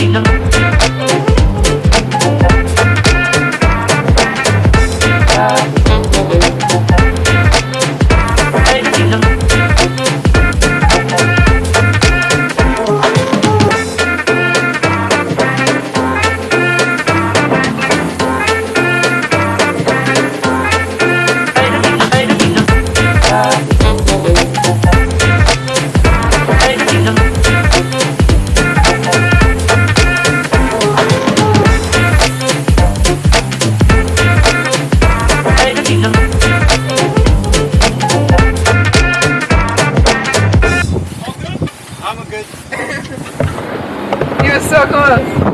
Marina. I'm good. you were so close.